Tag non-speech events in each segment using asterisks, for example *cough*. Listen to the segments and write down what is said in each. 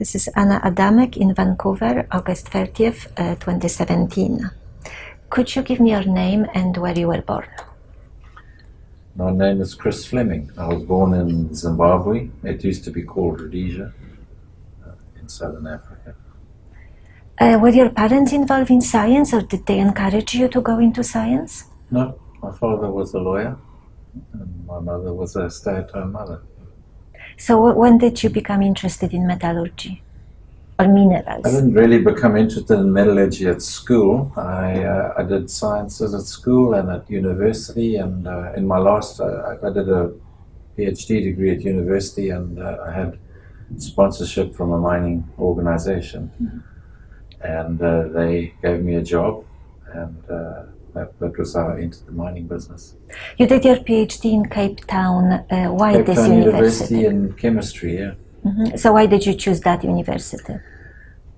This is Anna Adamek in Vancouver, August 30th, uh, 2017. Could you give me your name and where you were born? My name is Chris Fleming. I was born in Zimbabwe. It used to be called Rhodesia uh, in southern Africa. Uh, were your parents involved in science or did they encourage you to go into science? No, my father was a lawyer and my mother was a stay at home mother. So, when did you become interested in metallurgy or minerals? I didn't really become interested in metallurgy at school. I, uh, I did sciences at school and at university, and uh, in my last, uh, I did a PhD degree at university, and uh, I had sponsorship from a mining organization, and uh, they gave me a job, and uh, that, that was how I entered the mining business. You did your PhD in Cape Town. Uh, why Cape this Town university? University in chemistry, yeah. Mhm. So, why did you choose that university?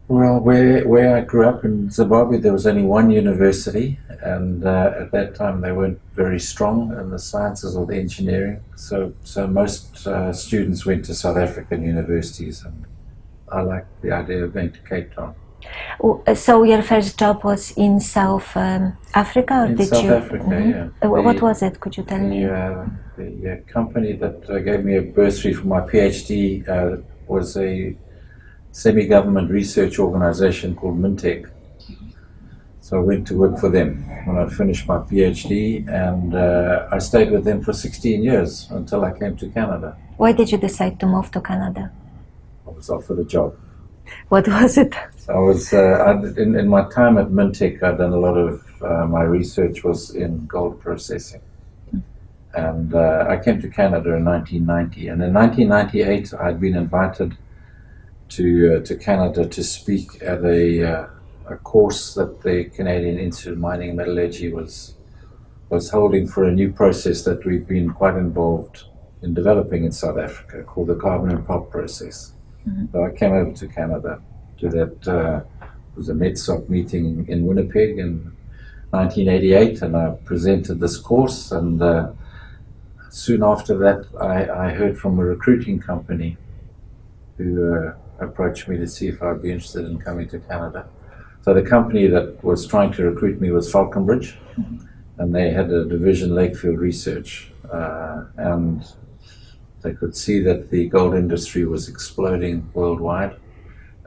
Well, where where I grew up in Zimbabwe, there was only one university, and uh, at that time they weren't very strong in the sciences or the engineering. So so most uh, students went to South African universities, and I liked the idea of going to Cape Town. So, your first job was in South um, Africa, or In did South you? Africa, Mhm. yeah. Uh, wh- what was it? Could you tell me? The, uh, the uh, company that uh, gave me a bursary for my PhD uh, was a semi-government research organization called Mintek. So I went to work for them when I finished my PhD, and uh, I stayed with them for 16 years until I came to Canada. Why did you decide to move to Canada? I was offered a job. What was it? I was uh, in, in my time at Mintek, I'd done a lot of uh, my research was in gold processing, and uh, I came to Canada in 1990. And in 1998, I'd been invited to uh, to Canada to speak at a uh, a course that the Canadian Institute of Mining and Metallurgy was was holding for a new process that we've been quite involved in developing in South Africa called the carbon in pulp process. So I came over to Canada to that uh, was a MetSoc meeting in Winnipeg in 1988, and I presented this course. And uh, soon after that, I, I heard from a recruiting company who uh, approached me to see if I'd be interested in coming to Canada. So the company that was trying to recruit me was Falconbridge, and they had a division Lakefield Research, uh, and they could see that the gold industry was exploding worldwide,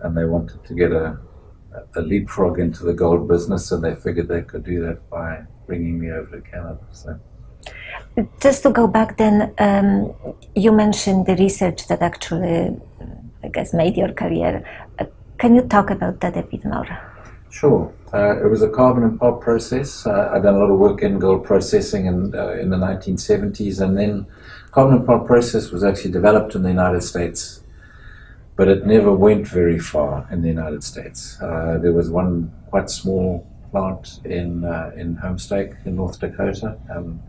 and they wanted to get a, a leapfrog into the gold business, and they figured they could do that by bringing me over to Canada. So. Just to go back then, um, you mentioned the research that actually, I guess, made your career. Uh, can you talk about that a bit more? Sure. Uh, it was a carbon in pulp process. Uh, I've done a lot of work in gold processing in, uh, in the 1970s, and then carbon in pulp process was actually developed in the United States, but it never went very far in the United States. Uh, there was one quite small plant in uh, in Homestake in North Dakota. Um,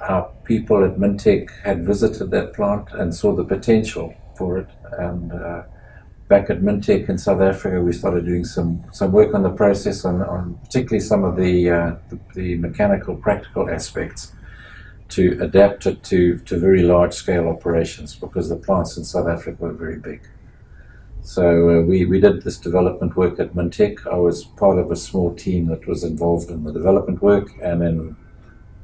our people at Mintek had visited that plant and saw the potential for it, and uh, back at Mintek in South Africa, we started doing some, some work on the process, on, on particularly some of the, uh, the, the mechanical, practical aspects to adapt it to, to very large scale operations because the plants in South Africa were very big. So uh, we, we did this development work at Mintek. I was part of a small team that was involved in the development work and then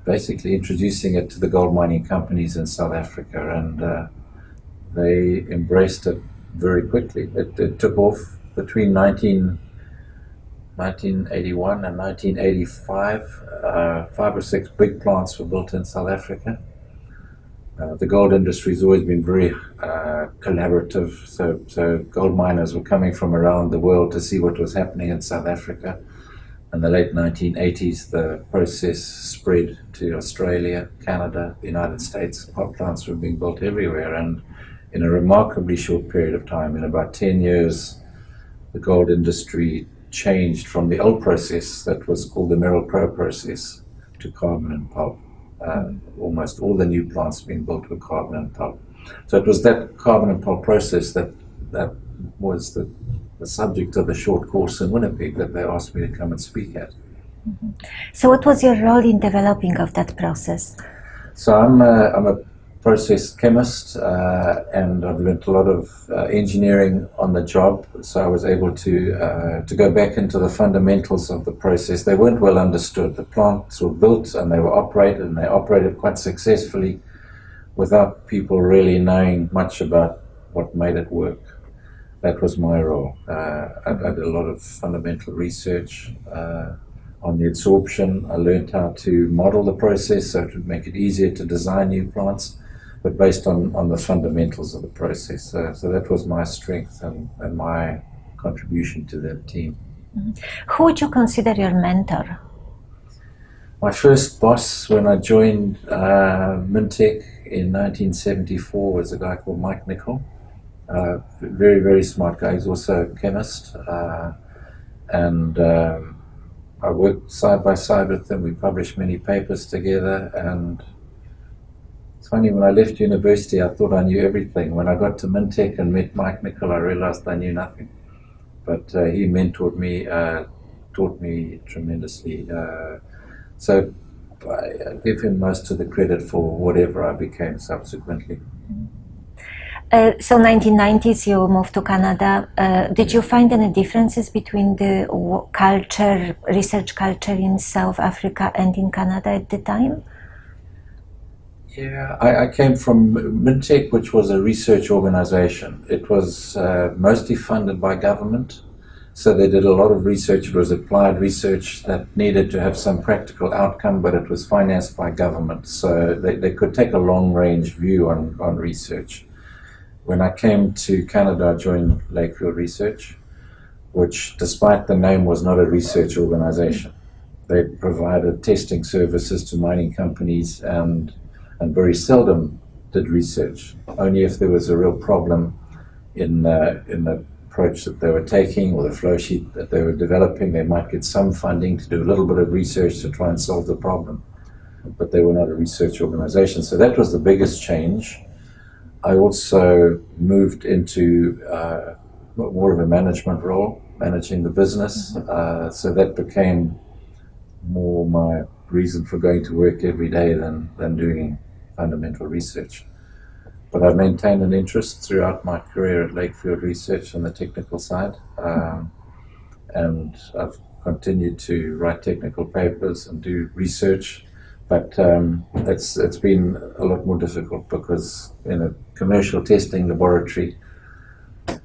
basically introducing it to the gold mining companies in South Africa and uh, they embraced it very quickly. It, it took off between 19, 1981 and 1985. Uh, five or six big plants were built in South Africa. Uh, the gold industry has always been very uh, collaborative, so, so gold miners were coming from around the world to see what was happening in South Africa. In the late 1980s, the process spread to Australia, Canada, the United States. Pulp plants were being built everywhere, and in a remarkably short period of time, in about 10 years, the gold industry changed from the old process that was called the Merrill Crowe process to carbon in pulp. Uh, almost all the new plants being built were carbon in pulp. So it was that carbon in pulp process that that was the, the subject of the short course in Winnipeg that they asked me to come and speak at. So, what was your role in developing of that process? So I'm a, I'm a process chemist uh, and I've learned a lot of uh, engineering on the job. So I was able to uh, to go back into the fundamentals of the process. They weren't well understood. The plants were built and they were operated and they operated quite successfully without people really knowing much about what made it work. That was my role. Uh, I, I, did a lot of fundamental research uh, on the adsorption. I learned how to model the process so it would make it easier to design new plants but based on, on the fundamentals of the process. So, so that was my strength and, and my contribution to that team. Mm-hmm. Who would you consider your mentor? My first boss when I joined uh, Mintek in 1974 was a guy called Mike Nicol. Uh, very, very smart guy. He's also a chemist. Uh, and um, I worked side by side with him. We published many papers together and funny, when I left university, I thought I knew everything. When I got to Mintek and met Mike Nicol, I realized I knew nothing. But uh, he mentored me, uh, taught me tremendously. Uh, so I give him most of the credit for whatever I became subsequently. Uh, so 1990s you moved to Canada. Uh, did you find any differences between the culture, research culture in South Africa and in Canada at the time? Yeah, I, I, came from Mintek, which was a research organization. It was uh, mostly funded by government. So they did a lot of research. It was applied research that needed to have some practical outcome, but it was financed by government. So they, they could take a long range view on, on research. When I came to Canada, I joined Lakefield Research, which, despite the name, was not a research organization. They provided testing services to mining companies and and very seldom did research. Only if there was a real problem in, uh, in the approach that they were taking or the flow sheet that they were developing, they might get some funding to do a little bit of research to try and solve the problem. But they were not a research organization. So that was the biggest change. I also moved into uh, more of a management role, managing the business. Mm-hmm. Uh, so that became more my reason for going to work every day than, than doing fundamental research. But I've maintained an interest throughout my career at Lakefield Research on the technical side, um, and I've continued to write technical papers and do research. But um, it's it's been a lot more difficult because in a commercial testing laboratory,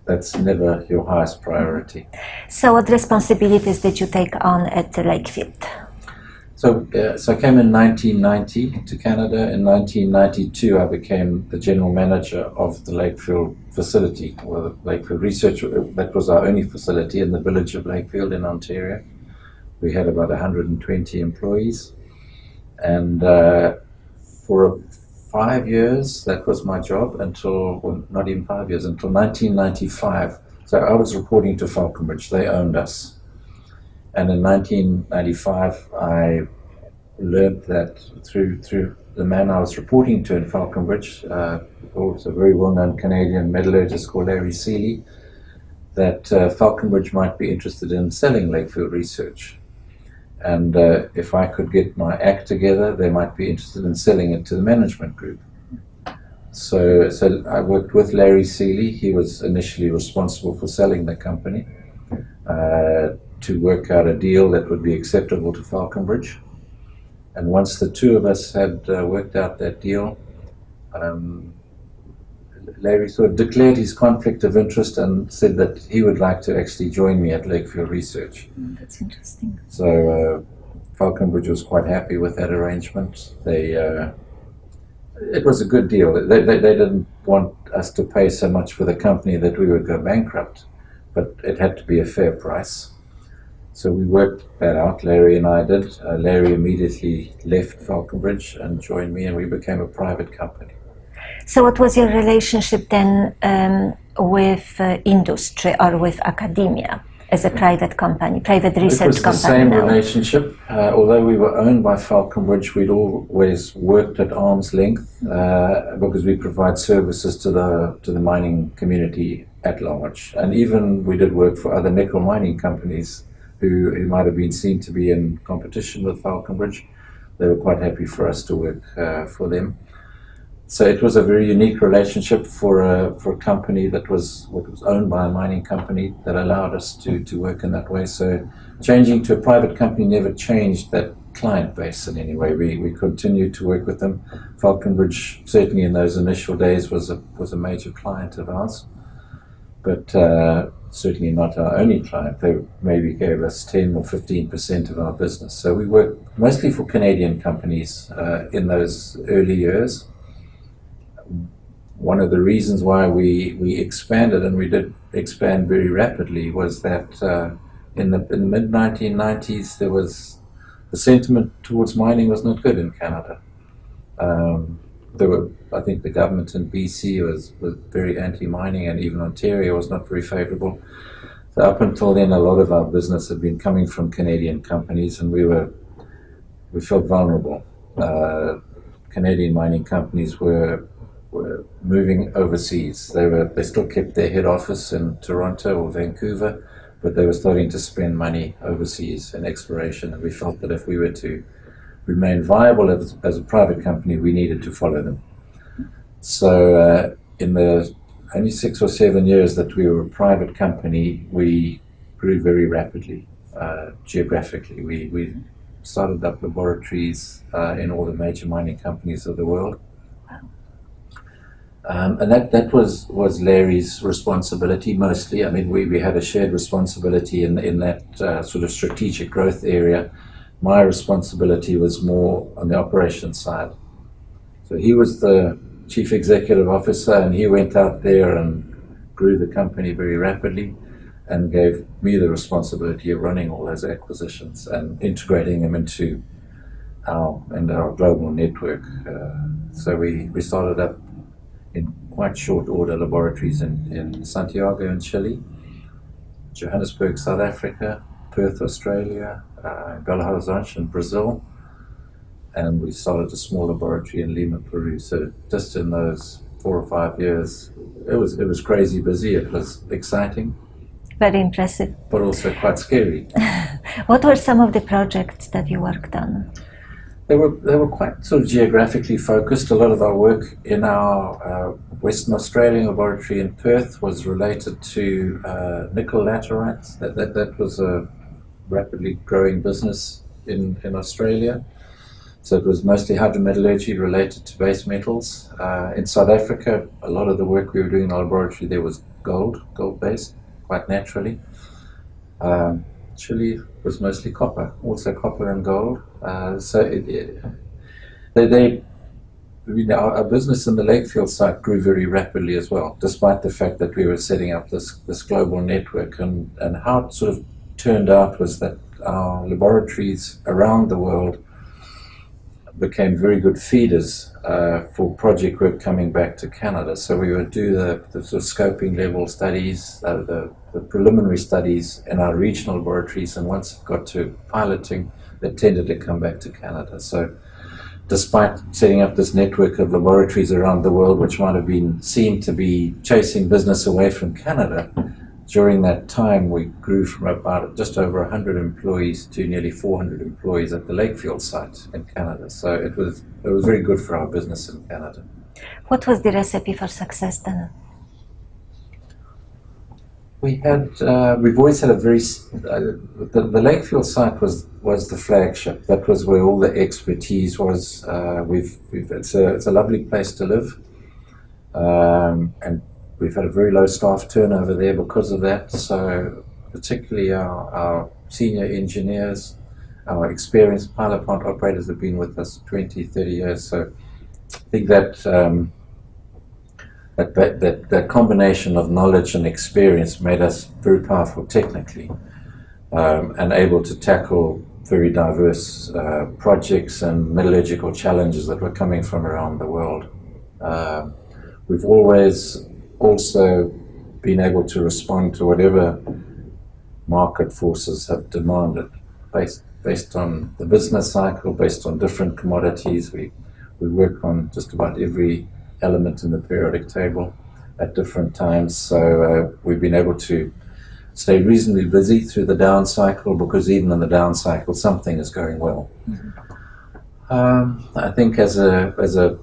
that's never your highest priority. So, what responsibilities did you take on at Lakefield? So, uh, so I came in 1990 to Canada. In 1992, I became the general manager of the Lakefield facility, or the Lakefield Research. That was our only facility in the village of Lakefield in Ontario. We had about 120 employees, and uh, for five years, that was my job until well, not even five years until 1995. So I was reporting to Falconbridge. They owned us. And in 1995, I learned that through through the man I was reporting to in Falconbridge, uh, who was a very well-known Canadian metallurgist called Larry Seeley, that uh, Falconbridge might be interested in selling Lakefield Research. And uh, if I could get my act together, they might be interested in selling it to the management group. So, so I worked with Larry Seeley. He was initially responsible for selling the company. Uh, to work out a deal that would be acceptable to Falconbridge. And once the two of us had uh, worked out that deal, um, Larry sort of declared his conflict of interest and said that he would like to actually join me at Lakefield Research. Mm, that's interesting. So uh, Falconbridge was quite happy with that arrangement. They uh, it was a good deal. They, they, they, didn't want us to pay so much for the company that we would go bankrupt, but it had to be a fair price. So we worked that out, Larry and I did. Uh, Larry immediately left Falconbridge and joined me, and we became a private company. So, what was your relationship then um, with uh, industry or with academia as a private company, private research company? It was the same now? relationship. Uh, although we were owned by Falconbridge, we'd always worked at arm's length uh, because we provide services to the to the mining community at large, and even we did work for other nickel mining companies who, who might have been seen to be in competition with Falconbridge. They were quite happy for us to work uh, for them. so it was a very unique relationship for a, for a company that was was owned by a mining company that allowed us to, to work in that way. So changing to a private company never changed that client base in any way. We, we continued to work with them. Falconbridge, certainly in those initial days, was a, was a major client of ours, but uh, certainly not our only client. They maybe gave us 10 or 15% of our business. So we worked mostly for Canadian companies uh, in those early years one of the reasons why we, we expanded and we did expand very rapidly was that uh, in the, in the mid 1990s there was the sentiment towards mining was not good in Canada. Um, there were, I think, the government in BC was, was very anti-mining, and even Ontario was not very favourable. So up until then, a lot of our business had been coming from Canadian companies, and we were we felt vulnerable. Uh, Canadian mining companies were were moving overseas. They were they still kept their head office in Toronto or Vancouver, but they were starting to spend money overseas in exploration. And we felt that if we were to remain viable as, as a private company, we needed to follow them. So uh, in the only six or seven years that we were a private company, we grew very rapidly uh, geographically. We, we started up laboratories uh, in all the major mining companies of the world. Um, and that, that was, was Larry's responsibility mostly. I mean, we, we had a shared responsibility in, in that uh, sort of strategic growth area. My responsibility was more on the operations side. So he was the chief executive officer and he went out there and grew the company very rapidly and gave me the responsibility of running all those acquisitions and integrating them into our, into our global network. Uh, so we, we started up in quite short order laboratories in, in Santiago in Chile, Johannesburg, South Africa, Perth, Australia, uh, Belo Horizonte in Brazil, and we started a small laboratory in Lima, Peru. So just in those four or five years, it was it was crazy busy. It was exciting. Very impressive. But also quite scary. *laughs* what were some of the projects that you worked on? They were they were quite sort of geographically focused. A lot of our work in our uh, Western Australian laboratory in Perth was related to uh, nickel laterites. That, that that was a rapidly growing business in in Australia. So it was mostly hydrometallurgy related to base metals. Uh, in South Africa, a lot of the work we were doing in the laboratory there was gold, gold based, quite naturally. Um, Chile was mostly copper, also copper and gold. Uh, so it, it, they, they you know, our, business in the Lakefield site grew very rapidly as well, despite the fact that we were setting up this, this global network. And, and how sort of turned out was that our laboratories around the world became very good feeders uh, for project work coming back to Canada. So we would do the, the sort of scoping level studies, uh, the, the, preliminary studies in our regional laboratories, and once it got to piloting, they tended to come back to Canada. So despite setting up this network of laboratories around the world, which might have been seen to be chasing business away from Canada, during that time, we grew from about just over 100 employees to nearly 400 employees at the Lakefield site in Canada. So it was it was very good for our business in Canada. What was the recipe for success then? We had uh, we've always had a very uh, the, the Lakefield site was was the flagship. That was where all the expertise was. Uh, we've, we've it's a it's a lovely place to live, um, and We've had a very low staff turnover there because of that. So particularly our, our senior engineers, our experienced pilot plant operators have been with us 20, 30 years. So I think that, um, that, that, that, combination of knowledge and experience made us very powerful technically um, and able to tackle very diverse uh, projects and metallurgical challenges that were coming from around the world. Uh, we've always also been able to respond to whatever market forces have demanded based based on the business cycle, based on different commodities. We we work on just about every element in the periodic table at different times. So uh, we've been able to stay reasonably busy through the down cycle because even in the down cycle, something is going well. Mm-hmm. Um, I think as a as a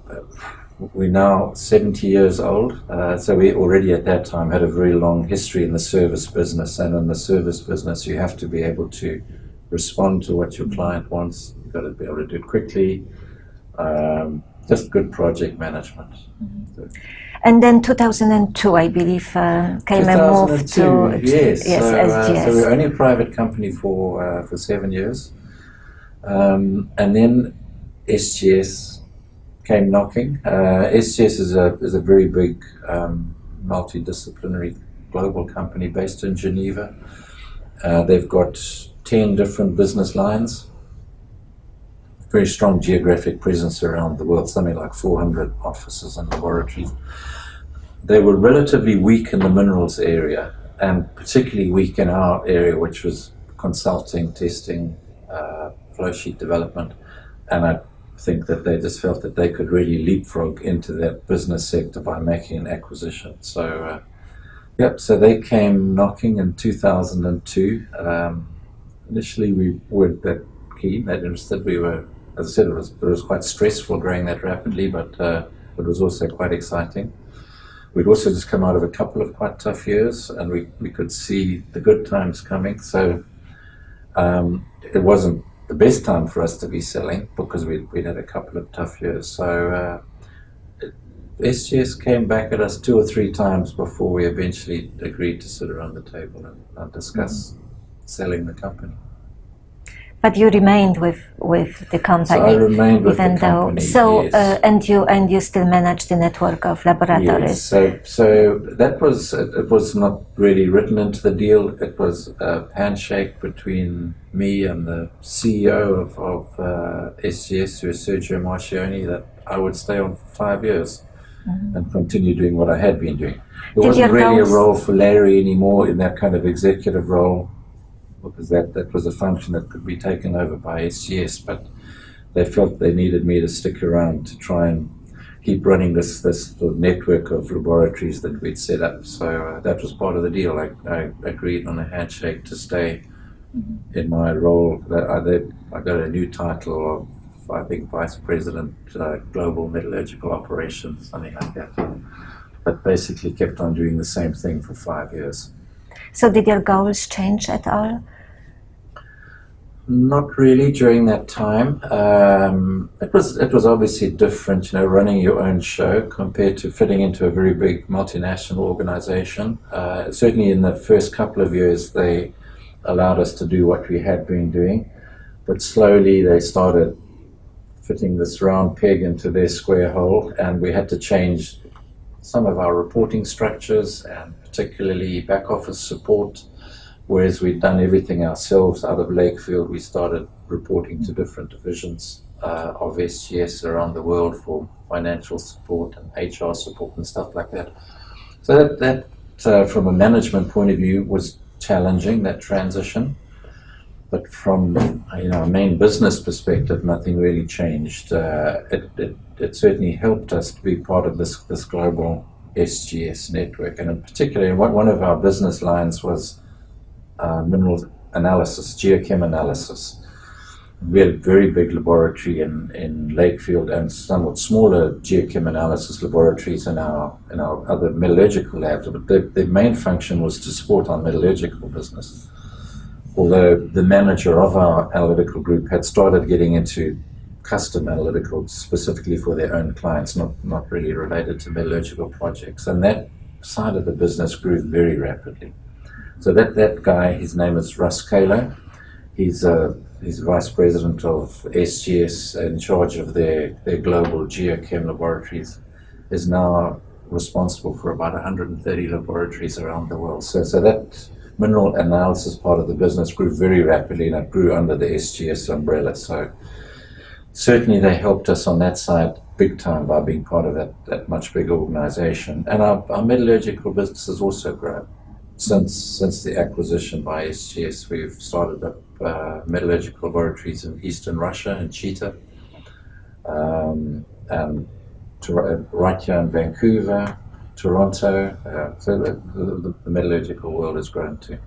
we're now 70 years old, uh, so we already at that time had a very long history in the service business. And in the service business, you have to be able to respond to what your client wants. You've got to be able to do it quickly. Um, just good project management. So- And then 2002, I believe, uh, came a move to 2002, yes. yes, so, uh, SGS. so we were only a private company for uh, for seven years, um, and then SGS came knocking. Uh, is a is a very big um, multidisciplinary global company based in Geneva. Uh, they've got ten different business lines. Very strong geographic presence around the world, something like 400 offices and laboratories they were relatively weak in the minerals area and particularly weak in our area, which was consulting, testing, uh, flow sheet development. And think that they just felt that they could really leapfrog into that business sector by making an acquisition. So, uh, yep, so they came knocking in 2002. Um, initially, we weren't that keen, that interested. We were, as I said, it was, it was quite stressful growing that rapidly, but uh, it was also quite exciting. We'd also just come out of a couple of quite tough years, and we, we could see the good times coming. So um, it wasn't the best time for us to be selling because we'd, we'd had a couple of tough years. So uh, SGS came back at us two or three times before we eventually agreed to sit around the table and, and discuss selling the company. But you remained with with the company. So I remained with even the though company. so yes. uh, and you and you still managed the network of laboratories Yes, so so that was it it was not really written into the deal. It was a handshake between me and the CEO of, of uh, SGS, who is Sergio Marchionne, that I would stay on for five years and continue doing what I had been doing. It Did wasn't really a role for Larry anymore in that kind of executive role because that, that was a function that could be taken over by SGS, but they felt they needed me to stick around to try and keep running this this sort of network of laboratories that we'd set up. So uh, that was part of the deal. I, I agreed on a handshake to stay in my role. I got a new title of I think vice president uh, global metallurgical operations, something like that. But basically kept on doing the same thing for five years. so did your goals change at all Not really during that time. Um, it was it was obviously different, you know, running your own show compared to fitting into a very big multinational organization. Uh, certainly, in the first couple of years, they allowed us to do what we had been doing, but slowly they started fitting this round peg into their square hole, and we had to change some of our reporting structures and particularly back office support. Whereas we'd done everything ourselves out of Lakefield, we started reporting to different divisions uh, of SGS around the world for financial support and HR support and stuff like that. So that, that uh, from a management point of view, was challenging that transition. But from you know a main business perspective, nothing really changed. Uh, it, it, it certainly helped us to be part of this this global SGS network, and in particular, one of our business lines was uh, mineral analysis, geochem analysis. We had a very big laboratory in, in Lakefield and somewhat smaller geochem analysis laboratories in our in our other metallurgical labs. But the, the main function was to support our metallurgical business. Although the manager of our analytical group had started getting into custom analytical specifically for their own clients, not, not really related to metallurgical projects. And that side of the business grew very rapidly. So that, that guy, his name is Russ Kalo. He's uh, he's vice president of SGS in charge of their, their global geochem laboratories. Is now responsible for about 130 laboratories around the world. So so that mineral analysis part of the business grew very rapidly and it grew under the SGS umbrella. So certainly they helped us on that side big time by being part of that, that much bigger organization. And our, our metallurgical business has also grown since since the acquisition by SGS, we've started up uh, metallurgical laboratories in eastern Russia and Chita, um, and to, right here in Vancouver, Toronto. Uh, so the, the, the metallurgical world has grown too.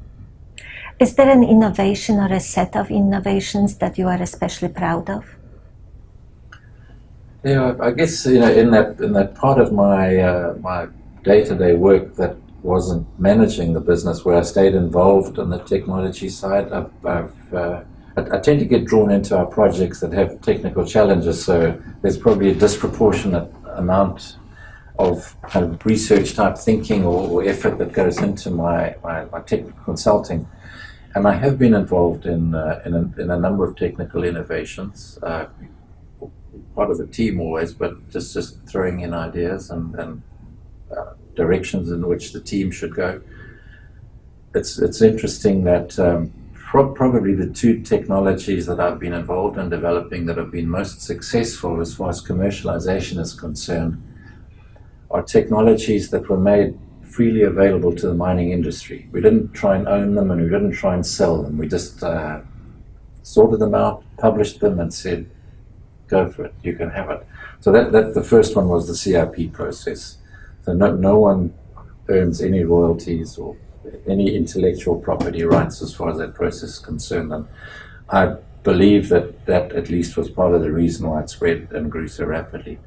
Is there an innovation or a set of innovations that you are especially proud of? Yeah, I guess you know in that in that part of my uh, my day to day work that wasn't managing the business, where I stayed involved on the technology side, I've, I've uh, I, I, tend to get drawn into our projects that have technical challenges. So there's probably a disproportionate amount of kind of research type thinking or, or effort that goes into my, my, my, technical consulting. And I have been involved in, uh, in, a, in, a, number of technical innovations, uh, part of a team always, but just, just throwing in ideas and, and uh, directions in which the team should go. It's, it's interesting that um, pro probably the two technologies that I've been involved in developing that have been most successful as far as commercialization is concerned are technologies that were made freely available to the mining industry. We didn't try and own them and we didn't try and sell them. We just uh, sorted them out, published them, and said, go for it, you can have it. So that, that the first one was the CIP process. So no, no one earns any royalties or any intellectual property rights as far as that process is concerned. And I believe that that at least was part of the reason why it spread and grew so rapidly.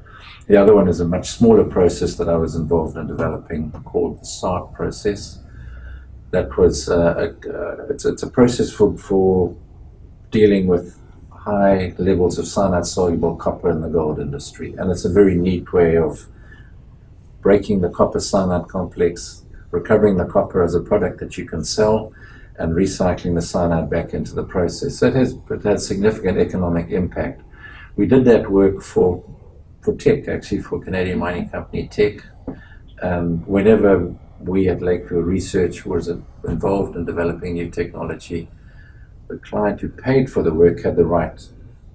The other one is a much smaller process that I was involved in developing called the SART process. That was uh, a, uh, it's, it's a process for, for dealing with high levels of cyanide soluble copper in the gold industry. And it's a very neat way of breaking the copper cyanide complex, recovering the copper as a product that you can sell, and recycling the cyanide back into the process. So it has, it has significant economic impact. We did that work for for Teck, actually for Canadian mining company Teck. Um, whenever we at Lakefield Research was involved in developing new technology, the client who paid for the work had the right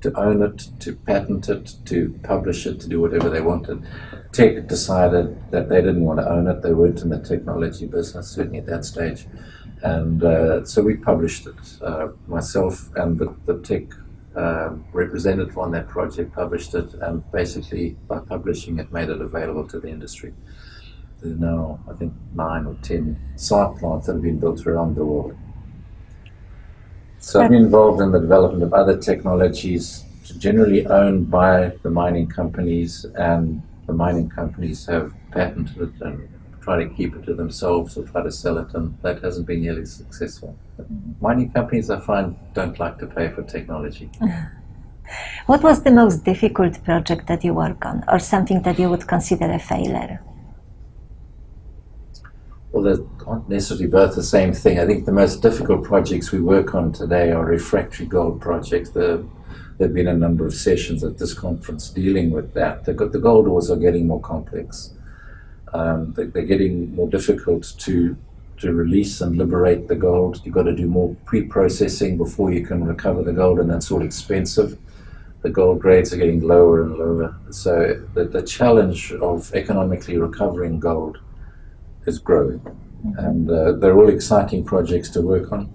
to own it, to patent it, to publish it, to do whatever they wanted. Teck decided that they didn't want to own it. They weren't in the technology business, certainly at that stage. And uh, so we published it, uh, myself and the, the Teck um, representative on that project published it, and basically by publishing it, made it available to the industry. There are now, I think, nine or ten SART plants that have been built around the world. So I'm involved in the development of other technologies generally owned by the mining companies, and the mining companies have patented it and try to keep it to themselves or try to sell it, and that hasn't been nearly successful. Mining companies, I find, don't like to pay for technology. *laughs* What was the most difficult project that you work on, or something that you would consider a failure? Well, they aren't necessarily both the same thing. I think the most difficult projects we work on today are refractory gold projects. The, there have been a number of sessions at this conference dealing with that. The, the gold ores are getting more complex um, they, are getting more difficult to to release and liberate the gold. You've got to do more pre-processing before you can recover the gold, and that's all expensive. The gold grades are getting lower and lower. So the, the challenge of economically recovering gold is growing. And uh, they're all exciting projects to work on.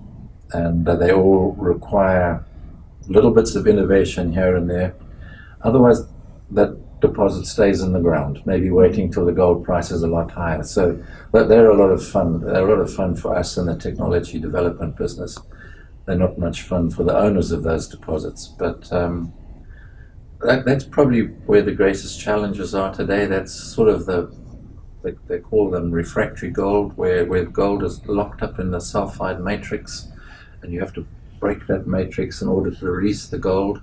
And uh, they all require little bits of innovation here and there. Otherwise, that deposit stays in the ground, maybe waiting till the gold price is a lot higher. So they're a lot of fun. They're a lot of fun for us in the technology development business. They're not much fun for the owners of those deposits. But um, that, that's probably where the greatest challenges are today. That's sort of the, they, they call them refractory gold, where, where gold is locked up in the sulfide matrix, and you have to break that matrix in order to release the gold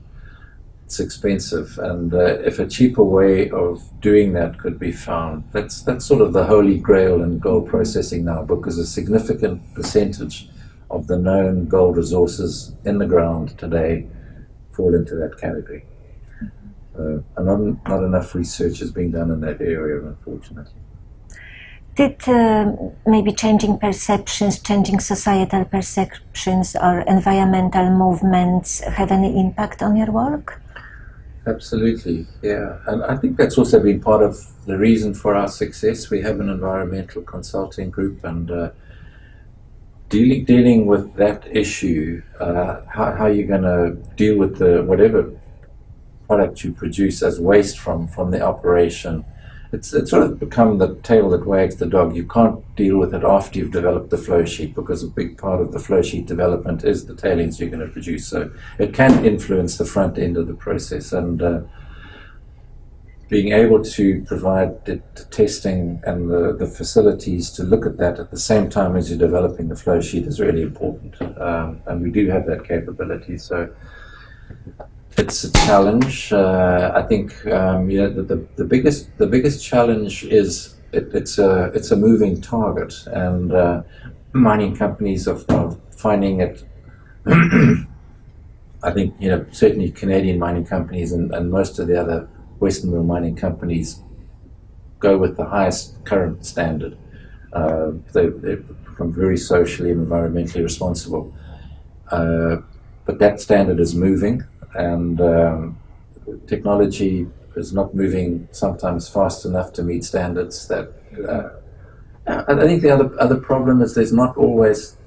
it's expensive, and uh, if a cheaper way of doing that could be found, that's that's sort of the holy grail in gold processing now, because a significant percentage of the known gold resources in the ground today fall into that category. Uh, and not, not enough research is being done in that area, unfortunately. Did uh, maybe changing perceptions, changing societal perceptions, or environmental movements have any impact on your work? Absolutely, yeah. And I think that's also been part of the reason for our success. We have an environmental consulting group and uh, dealing dealing with that issue, uh, how, how you're going to deal with the whatever product you produce as waste from, from the operation it's, it's sort of become the tail that wags the dog. You can't deal with it after you've developed the flow sheet because a big part of the flow sheet development is the tailings you're going to produce. So it can influence the front end of the process. And uh, being able to provide the, testing and the, the facilities to look at that at the same time as you're developing the flow sheet is really important. Um, and we do have that capability. So it's a challenge. Uh, I think um, know, the, the, the, biggest the biggest challenge is it, it's a it's a moving target, and uh, mining companies are, are finding it. *clears throat* I think you know certainly Canadian mining companies and, and most of the other Western mill mining companies go with the highest current standard. Uh, they, they become very socially and environmentally responsible. Uh, but that standard is moving, and um, technology is not moving sometimes fast enough to meet standards that. Uh, I think the other other problem is there's not always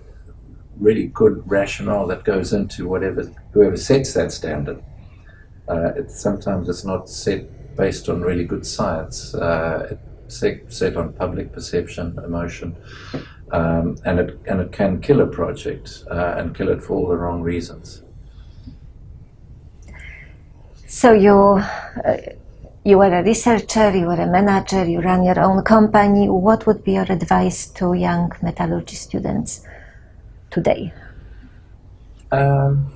really good rationale that goes into whatever whoever sets that standard. Uh, it, sometimes it's not set based on really good science. Uh, it's set, set, on public perception, emotion, um, and it and it can kill a project uh, and kill it for all the wrong reasons. So you uh, you were a researcher, you were a manager, you run your own company. What would be your advice to young metallurgy students today? Um,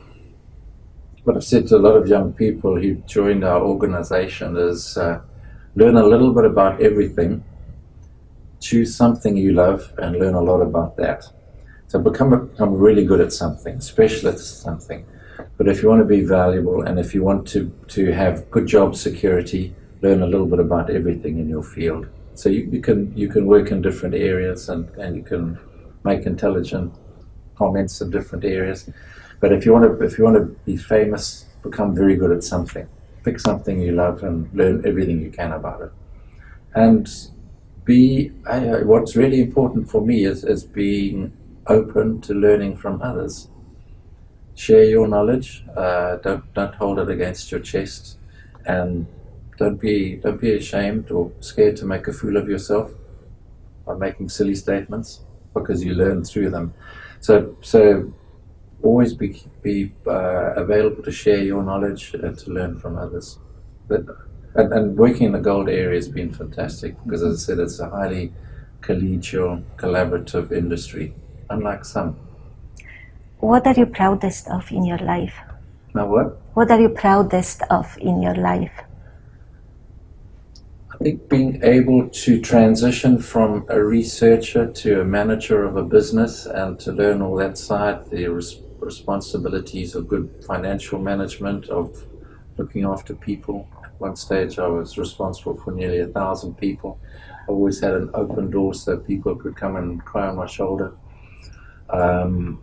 what I've said to a lot of young people who joined our organization is uh, learn a little bit about everything, choose something you love, and learn a lot about that. So become, a, become really good at something, specialist at something. But if you want to be valuable and if you want to, to have good job security, learn a little bit about everything in your field. So you, you can you can work in different areas and, and you can make intelligent comments in different areas. But if you want to, if you want to be famous, become very good at something. Pick something you love and learn everything you can about it. And be uh, what's really important for me is, is being open to learning from others. Share your knowledge. Uh, don't don't hold it against your chest, and don't be don't be ashamed or scared to make a fool of yourself by making silly statements because you learn through them. So so always be, be uh, available to share your knowledge and to learn from others. But, and, and, working in the gold area has been fantastic because, as I said, it's a highly collegial, collaborative industry, unlike some. What are you proudest of in your life? Now, what? What are you proudest of in your life? I think being able to transition from a researcher to a manager of a business and to learn all that side, the responsibilities of good financial management, of looking after people. At one stage, I was responsible for nearly a thousand people. I always had an open door so people could come and cry on my shoulder. Um,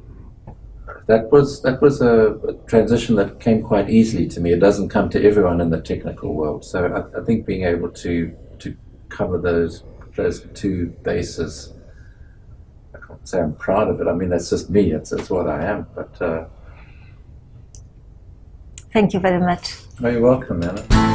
that was that was a, a, transition that came quite easily to me. It doesn't come to everyone in the technical world. So I, I think being able to to cover those those two bases I can't say I'm proud of it. I mean, that's just me. It's, it's what I am. But uh, thank you very much. Oh, you're welcome, Anna.